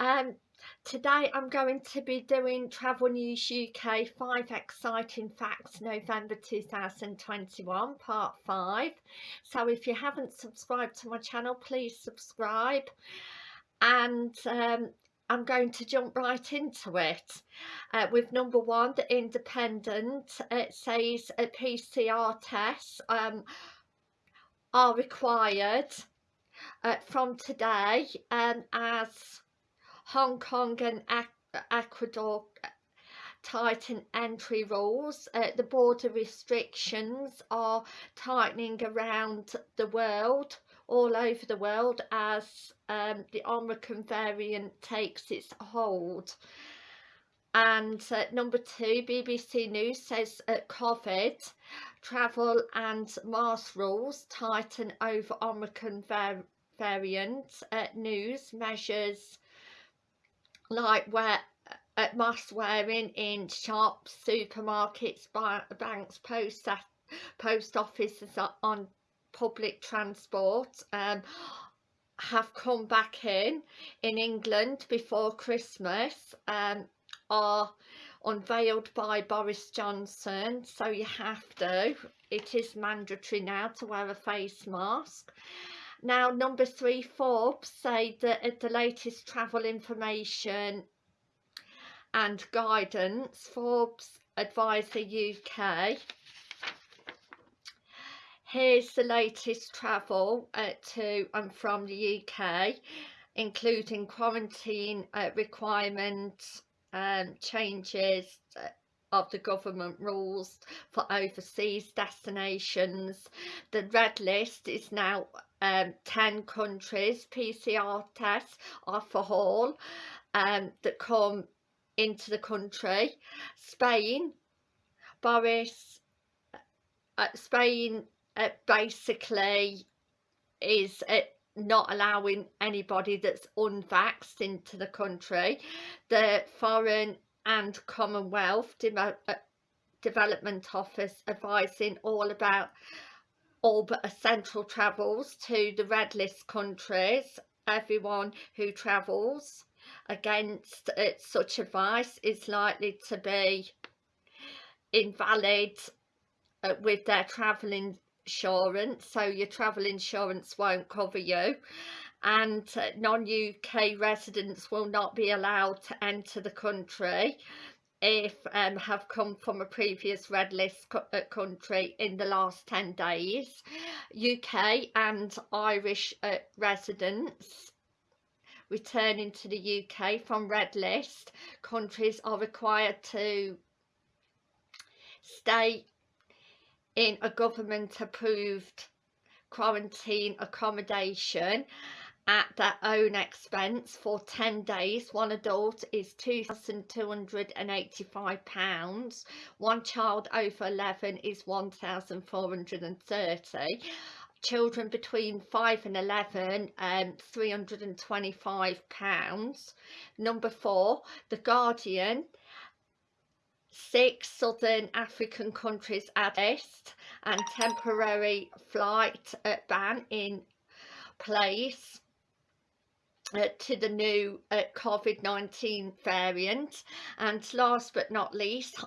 Um, today I'm going to be doing Travel News UK 5 Exciting Facts November 2021 Part 5. So if you haven't subscribed to my channel please subscribe and um, I'm going to jump right into it uh, with number one the Independent it says a PCR tests um, are required uh, from today um, as Hong Kong and Ecuador tighten entry rules. Uh, the border restrictions are tightening around the world, all over the world, as um, the Omicron variant takes its hold. And uh, number two, BBC News says uh, COVID, travel and mask rules tighten over Omicron var variant. Uh, news measures like where at mask wearing in shops, supermarkets, banks, post post offices on public transport um, have come back in in England before Christmas um, are unveiled by Boris Johnson. So you have to it is mandatory now to wear a face mask now, number three, Forbes say that the latest travel information and guidance, Forbes Advisor UK. Here's the latest travel uh, to and from the UK, including quarantine uh, requirements, um, changes, uh, of the government rules for overseas destinations. The red list is now um, 10 countries PCR tests are for all um, that come into the country. Spain, Boris, uh, Spain uh, basically is uh, not allowing anybody that's unvaxxed into the country. The Foreign and Commonwealth De uh, Development Office advising all about all but essential travels to the red list countries. Everyone who travels against such advice is likely to be invalid uh, with their travel insurance so your travel insurance won't cover you and uh, non-UK residents will not be allowed to enter the country if um, have come from a previous red list uh, country in the last 10 days. UK and Irish uh, residents returning to the UK from red list countries are required to stay in a government approved quarantine accommodation at their own expense for 10 days. One adult is £2,285. One child over 11 is 1,430 children between 5 and 11 um 325 pounds number four the guardian six southern african countries at least and temporary flight ban in place uh, to the new uh, COVID-19 variant. And last but not least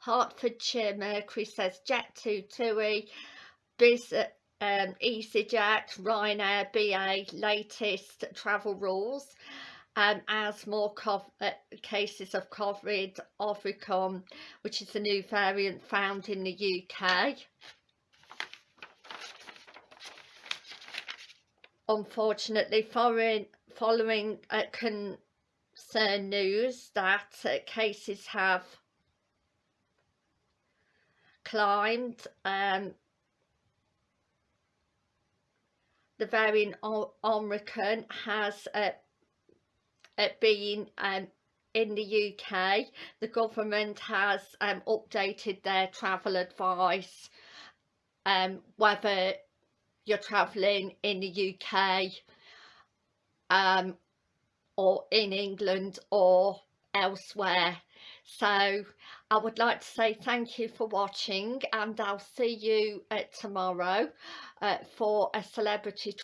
Hertfordshire Mercury says Jet2 TUI Biz um, EasyJet Ryanair BA latest travel rules. Um, as more uh, cases of COVID Omicron which is a new variant found in the UK unfortunately foreign following uh, concern news that uh, cases have climbed um, the variant Omicron has uh, uh, been um, in the UK the government has um, updated their travel advice um, whether you're travelling in the UK um, or in England or elsewhere. So I would like to say thank you for watching and I'll see you uh, tomorrow uh, for a celebrity